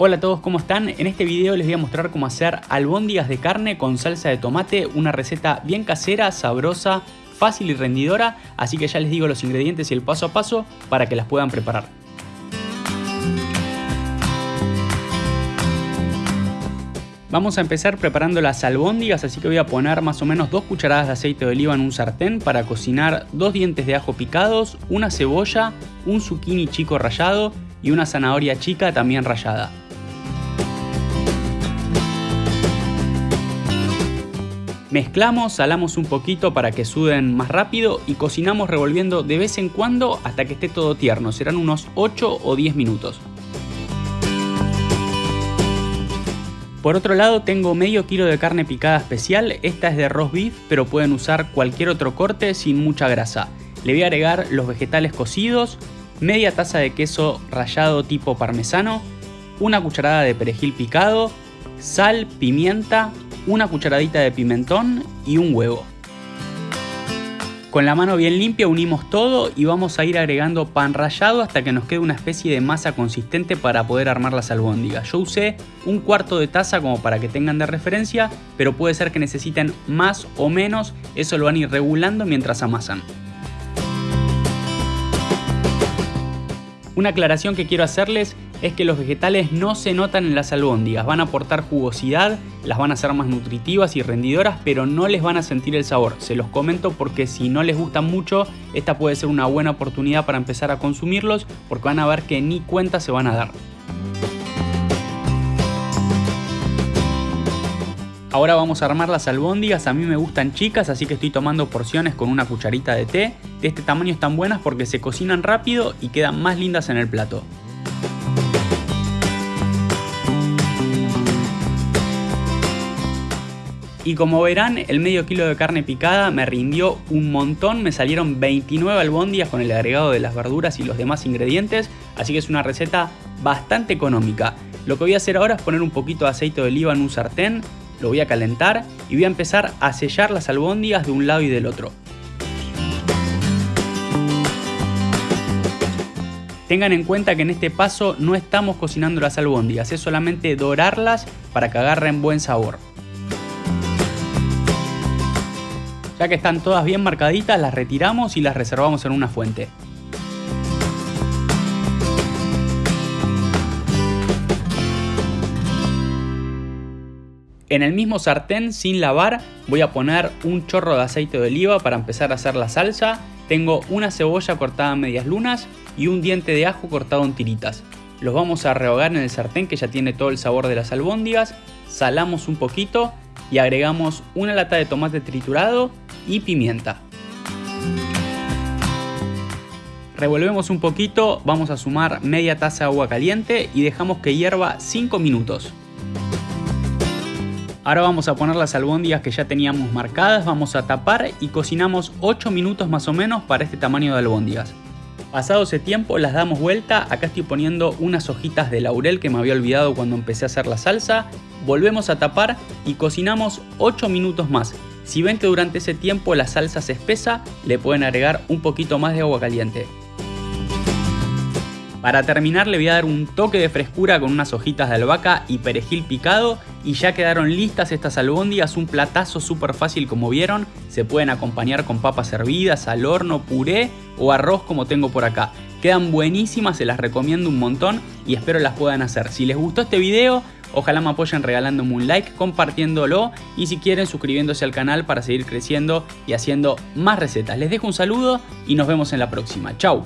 Hola a todos, ¿cómo están? En este video les voy a mostrar cómo hacer albóndigas de carne con salsa de tomate, una receta bien casera, sabrosa, fácil y rendidora, así que ya les digo los ingredientes y el paso a paso para que las puedan preparar. Vamos a empezar preparando las albóndigas, así que voy a poner más o menos dos cucharadas de aceite de oliva en un sartén para cocinar dos dientes de ajo picados, una cebolla, un zucchini chico rallado y una zanahoria chica también rallada. Mezclamos, salamos un poquito para que suden más rápido y cocinamos revolviendo de vez en cuando hasta que esté todo tierno, serán unos 8 o 10 minutos. Por otro lado tengo medio kilo de carne picada especial, esta es de roast beef pero pueden usar cualquier otro corte sin mucha grasa. Le voy a agregar los vegetales cocidos, media taza de queso rallado tipo parmesano, una cucharada de perejil picado, sal, pimienta, una cucharadita de pimentón y un huevo. Con la mano bien limpia unimos todo y vamos a ir agregando pan rallado hasta que nos quede una especie de masa consistente para poder armar las albóndigas. Yo usé un cuarto de taza como para que tengan de referencia, pero puede ser que necesiten más o menos, eso lo van a ir regulando mientras amasan. Una aclaración que quiero hacerles es que los vegetales no se notan en las albóndigas, van a aportar jugosidad, las van a hacer más nutritivas y rendidoras, pero no les van a sentir el sabor. Se los comento porque si no les gustan mucho, esta puede ser una buena oportunidad para empezar a consumirlos porque van a ver que ni cuenta se van a dar. Ahora vamos a armar las albóndigas, a mí me gustan chicas así que estoy tomando porciones con una cucharita de té. De este tamaño están buenas porque se cocinan rápido y quedan más lindas en el plato. Y como verán, el medio kilo de carne picada me rindió un montón, me salieron 29 albóndigas con el agregado de las verduras y los demás ingredientes, así que es una receta bastante económica. Lo que voy a hacer ahora es poner un poquito de aceite de oliva en un sartén, lo voy a calentar y voy a empezar a sellar las albóndigas de un lado y del otro. Tengan en cuenta que en este paso no estamos cocinando las albóndigas, es solamente dorarlas para que agarren buen sabor. Ya que están todas bien marcaditas, las retiramos y las reservamos en una fuente. En el mismo sartén sin lavar voy a poner un chorro de aceite de oliva para empezar a hacer la salsa. Tengo una cebolla cortada en medias lunas y un diente de ajo cortado en tiritas. Los vamos a rehogar en el sartén que ya tiene todo el sabor de las albóndigas. Salamos un poquito y agregamos una lata de tomate triturado y pimienta. Revolvemos un poquito, vamos a sumar media taza de agua caliente y dejamos que hierva 5 minutos. Ahora vamos a poner las albóndigas que ya teníamos marcadas, vamos a tapar y cocinamos 8 minutos más o menos para este tamaño de albóndigas. Pasado ese tiempo las damos vuelta, acá estoy poniendo unas hojitas de laurel que me había olvidado cuando empecé a hacer la salsa, volvemos a tapar y cocinamos 8 minutos más. Si ven que durante ese tiempo la salsa se espesa, le pueden agregar un poquito más de agua caliente. Para terminar le voy a dar un toque de frescura con unas hojitas de albahaca y perejil picado y ya quedaron listas estas albóndigas, un platazo súper fácil como vieron, se pueden acompañar con papas hervidas, al horno, puré o arroz como tengo por acá. Quedan buenísimas, se las recomiendo un montón y espero las puedan hacer. Si les gustó este video, ojalá me apoyen regalándome un like, compartiéndolo y si quieren suscribiéndose al canal para seguir creciendo y haciendo más recetas. Les dejo un saludo y nos vemos en la próxima. Chau.